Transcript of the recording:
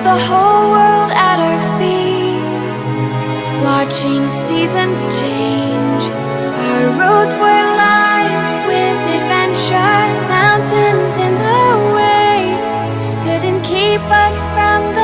had the whole world at our feet Watching seasons change. Our roads were lined with adventure Mountains in the way. Couldn't keep us from the